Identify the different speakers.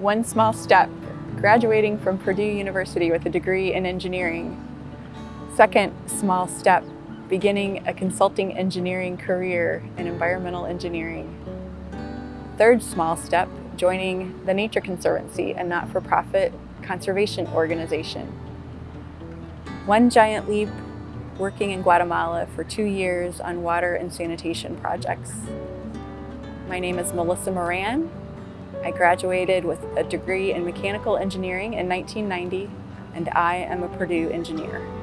Speaker 1: One small step, graduating from Purdue University with a degree in engineering. Second small step, beginning a consulting engineering career in environmental engineering. Third small step, joining the Nature Conservancy, a not-for-profit conservation organization. One giant leap, working in Guatemala for two years on water and sanitation projects. My name is Melissa Moran. I graduated with a degree in mechanical engineering in 1990, and I am a Purdue engineer.